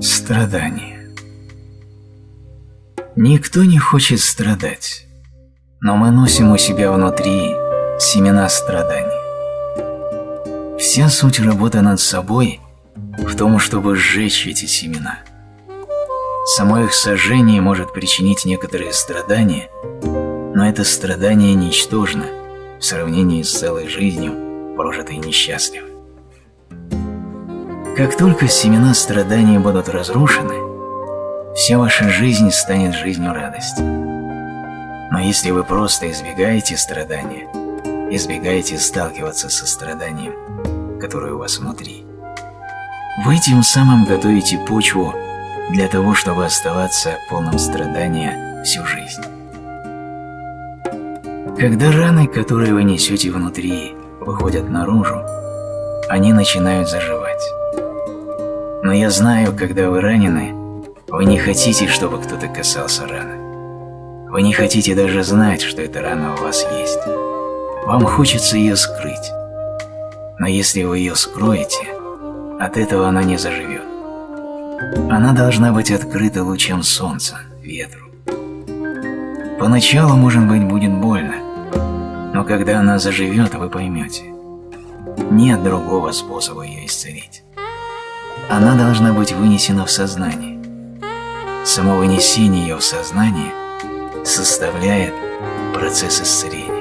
Страдание Никто не хочет страдать, но мы носим у себя внутри семена страданий. Вся суть работы над собой в том, чтобы сжечь эти семена. Само их сожжение может причинить некоторые страдания, но это страдание ничтожно в сравнении с целой жизнью, прожитой несчастливо. Как только семена страдания будут разрушены, вся ваша жизнь станет жизнью радости. Но если вы просто избегаете страдания, избегаете сталкиваться со страданием, которое у вас внутри, вы тем самым готовите почву для того, чтобы оставаться полным страдания всю жизнь. Когда раны, которые вы несете внутри, выходят наружу, они начинают заживать. Но я знаю, когда вы ранены, вы не хотите, чтобы кто-то касался раны. Вы не хотите даже знать, что эта рана у вас есть. Вам хочется ее скрыть. Но если вы ее скроете, от этого она не заживет. Она должна быть открыта лучом солнца, ветру. Поначалу, может быть, будет больно, но когда она заживет, вы поймете. Нет другого способа ее исцелить она должна быть вынесена в сознание. Само вынесение ее в сознание составляет процесс исцеления.